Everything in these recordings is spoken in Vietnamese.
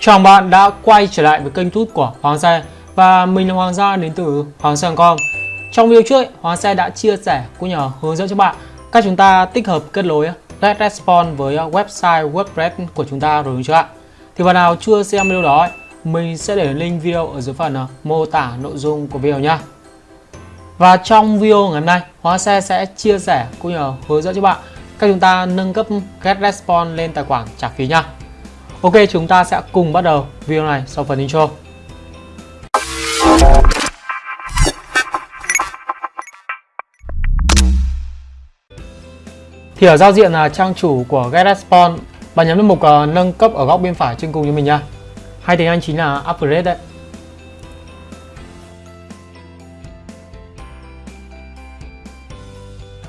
Chào bạn đã quay trở lại với kênh tút của Hoàng Xe Và mình là Hoàng Gia đến từ Hoàng Xe.com Trong video trước, Hoàng Xe đã chia sẻ cũng nhờ hướng dẫn cho bạn cách chúng ta tích hợp kết nối GetResponse với website WordPress của chúng ta rồi đúng chưa ạ? Thì bạn nào chưa xem video đó, mình sẽ để link video ở dưới phần à, mô tả nội dung của video nhé Và trong video ngày hôm nay, Hoàng Xe sẽ chia sẻ cũng nhờ hướng dẫn cho bạn cách chúng ta nâng cấp get response lên tài khoản trả phí nha Ok, chúng ta sẽ cùng bắt đầu video này sau phần intro. Thì ở giao diện là trang chủ của GetResponse, bạn nhấn vào mục uh, nâng cấp ở góc bên phải trên cùng như mình nha. Hay tiếng Anh chính là upgrade đấy.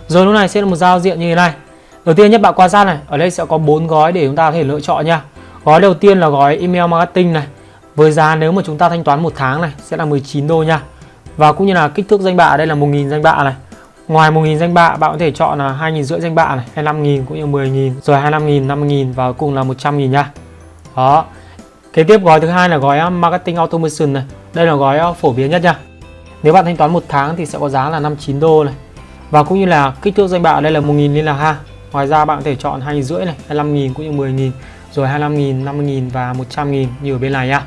Rồi lúc này sẽ là một giao diện như thế này. Đầu tiên nhất bạn quan sát này, ở đây sẽ có bốn gói để chúng ta có thể lựa chọn nha. Gói đầu tiên là gói email marketing này. Với giá nếu mà chúng ta thanh toán một tháng này sẽ là 19 đô nha. Và cũng như là kích thước danh bạ đây là 1.000 danh bạ này. Ngoài 1.000 danh bạ bạn có thể chọn là 2.000 rưỡi danh bạ này, 25.000 cũng như 10.000, rồi 25.000, 50.000 và cùng là 100.000 nha. Đó. Kế tiếp gói thứ hai là gói um, marketing automation này. Đây là gói um, phổ biến nhất nha. Nếu bạn thanh toán một tháng thì sẽ có giá là 59 đô này. Và cũng như là kích thước danh bạ đây là 1.000 liên lạc ha. Ngoài ra bạn có thể chọn 2.000 rưỡi này, 25.000 cũng như 10.000 rồi 25.000, 50.000 và 100.000 như ở bên này nhá.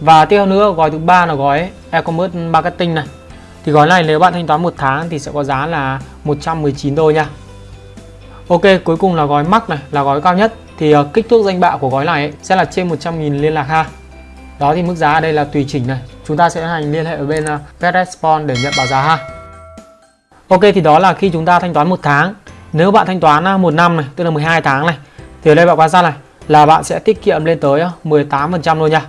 Và tiếp theo nữa gói thứ ba là gói e-commerce marketing này. Thì gói này nếu bạn thanh toán một tháng thì sẽ có giá là 119 đô nha. Ok, cuối cùng là gói max này, là gói cao nhất. Thì uh, kích thước danh bạ của gói này ấy, sẽ là trên 100.000 liên lạc ha. Đó thì mức giá ở đây là tùy chỉnh này. Chúng ta sẽ hành liên hệ ở bên ờ, uh, GetResponse để nhận báo giá ha. Ok thì đó là khi chúng ta thanh toán một tháng. Nếu bạn thanh toán ờ, một năm này, tức là 12 tháng này thì ở đây bạn quan sát này là bạn sẽ tiết kiệm lên tới ờ, 18% luôn nha.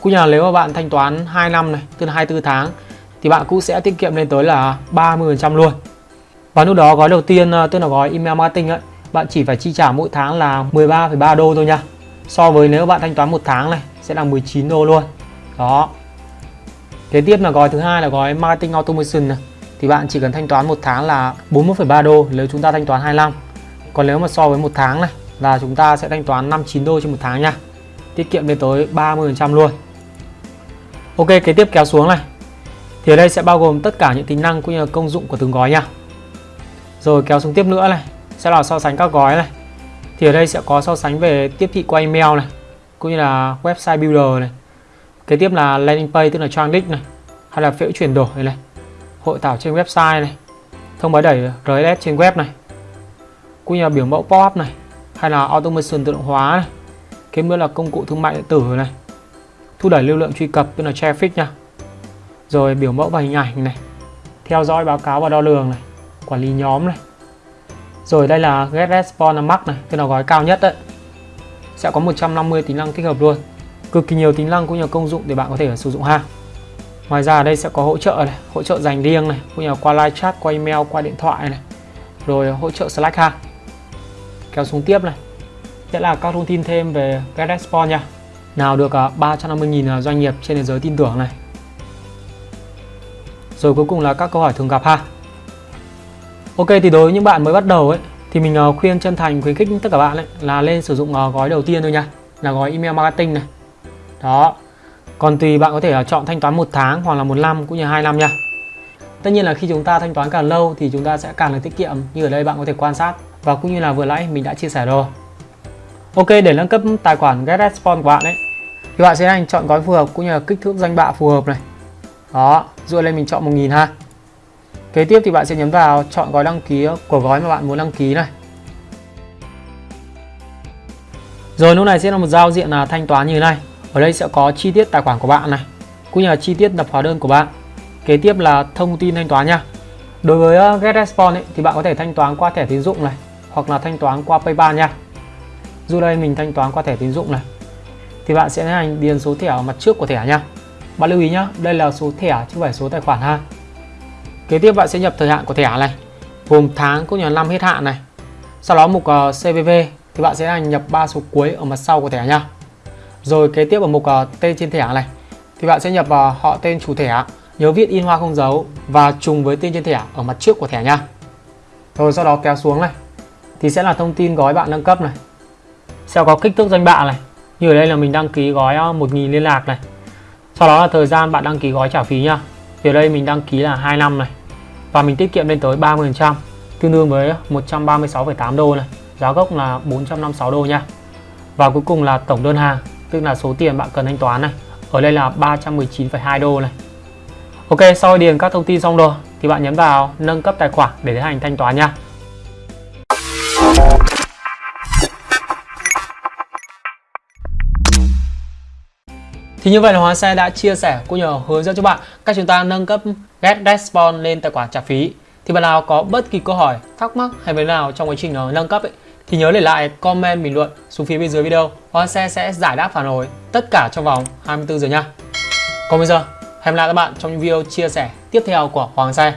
Cũng như là nếu mà bạn thanh toán 2 năm này, tức là 24 tháng thì bạn cũng sẽ tiết kiệm lên tới là 30% luôn. Và lúc đó gói đầu tiên ờ, tức là gói email marketing ấy, bạn chỉ phải chi trả mỗi tháng là 13,3 đô thôi nha. So với nếu bạn thanh toán một tháng này sẽ là 19 đô luôn. Đó. Kế tiếp là gói thứ hai là gói marketing automation này. Thì bạn chỉ cần thanh toán một tháng là 41,3 đô nếu chúng ta thanh toán 25. Còn nếu mà so với một tháng này là chúng ta sẽ thanh toán 59 đô trên một tháng nha. Tiết kiệm lên tới 30% luôn. Ok kế tiếp kéo xuống này. Thì ở đây sẽ bao gồm tất cả những tính năng cũng như là công dụng của từng gói nha. Rồi kéo xuống tiếp nữa này. Sẽ là so sánh các gói này. Thì ở đây sẽ có so sánh về tiếp thị qua email này cũng như là website builder này. Kế tiếp là landing page tức là trang đích này hay là phễu chuyển đổi này, này hội thảo trên website này thông báo đẩy RSS trên web này cũng như là biểu mẫu pop-up này hay là automation tự động hóa này. Kế nữa là công cụ thương mại điện tử này. Thúc đẩy lưu lượng truy cập, tức là traffic nha. Rồi biểu mẫu và hình ảnh này. Theo dõi báo cáo và đo lường này. Quản lý nhóm này. Rồi đây là get response max này, tức là gói cao nhất đấy. Sẽ có 150 tính năng tích hợp luôn. Cực kỳ nhiều tính năng cũng như công dụng để bạn có thể sử dụng ha. Ngoài ra ở đây sẽ có hỗ trợ này, hỗ trợ dành riêng này, cũng như là qua live chat, qua email, qua điện thoại này. Rồi hỗ trợ slack ha kéo xuống tiếp này. Sẽ là các thông tin thêm về GetExport nha. Nào được à, 350.000 à, doanh nghiệp trên thế giới tin tưởng này. Rồi cuối cùng là các câu hỏi thường gặp ha. Ok, thì đối với những bạn mới bắt đầu ấy, thì mình à, khuyên chân thành khuyến khích tất cả bạn ấy là lên sử dụng gói đầu tiên thôi nha. Là gói email marketing này. Đó. Còn tùy bạn có thể chọn thanh toán một tháng hoặc là một năm cũng như hai năm nha. Tất nhiên là khi chúng ta thanh toán càng lâu thì chúng ta sẽ càng được tiết kiệm, như ở đây bạn có thể quan sát và cũng như là vừa nãy mình đã chia sẻ rồi. Ok để nâng cấp tài khoản GetResponse của bạn ấy thì bạn sẽ hành chọn gói phù hợp cũng như là kích thước danh bạ phù hợp này. Đó dựa lên mình chọn 1000 ha. Kế tiếp thì bạn sẽ nhấn vào chọn gói đăng ký của gói mà bạn muốn đăng ký này. Rồi lúc này sẽ là một giao diện là thanh toán như thế này. Ở đây sẽ có chi tiết tài khoản của bạn này cũng như là chi tiết nhập hóa đơn của bạn. Kế tiếp là thông tin thanh toán nha. Đối với ờ, GetResponse ấy, thì bạn có thể thanh toán qua thẻ tín dụng này hoặc là thanh toán qua PayPal nha. Dù đây mình thanh toán qua thẻ tín dụng này thì bạn sẽ hành điền số thẻ ở mặt trước của thẻ nha. Bạn lưu ý nhá, đây là số thẻ chứ không phải số tài khoản ha. Kế tiếp bạn sẽ nhập thời hạn của thẻ này, gồm tháng cũng như năm hết hạn này. Sau đó mục ờ, uh, CVV thì bạn sẽ hành nhập ba số cuối ở mặt sau của thẻ nha. Rồi kế tiếp ở mục uh, tên trên thẻ này thì bạn sẽ nhập vào uh, họ tên chủ thẻ, nhớ viết in hoa không dấu và trùng với tên trên thẻ ở mặt trước của thẻ nha. Rồi sau đó kéo xuống này thì sẽ là thông tin gói bạn nâng cấp này sẽ có kích thước danh bạ này Như ở đây là mình đăng ký gói ờ, 1.000 liên lạc này. Sau đó là thời gian bạn đăng ký gói trả phí nha. Thì ở đây mình đăng ký là 2 năm này. Và mình tiết kiệm lên tới 30%, tương đương với 136,8 đô này. Giá gốc là 456 đô nha. Và cuối cùng là tổng đơn hàng, tức là số tiền bạn cần thanh toán này. Ở đây là 319,2 đô này. Ok, sau điền các thông tin xong rồi thì bạn nhấn vào nâng cấp tài khoản để tiến hành thanh toán nha. Thì như vậy là Hoàng Xe đã chia sẻ cũng như hướng dẫn cho bạn cách chúng ta nâng cấp Get Response lên tài khoản trả phí. Thì bạn nào có bất kỳ câu hỏi, thắc mắc hay vấn nào trong quá trình ờ, nâng cấp ấy, thì nhớ để lại comment bình luận xuống phía bên dưới video. Hoàng Xe sẽ giải đáp phản hồi tất cả trong vòng 24 giờ nha. Còn bây giờ, hẹn gặp lại các bạn trong những video chia sẻ tiếp theo của Hoàng Xe.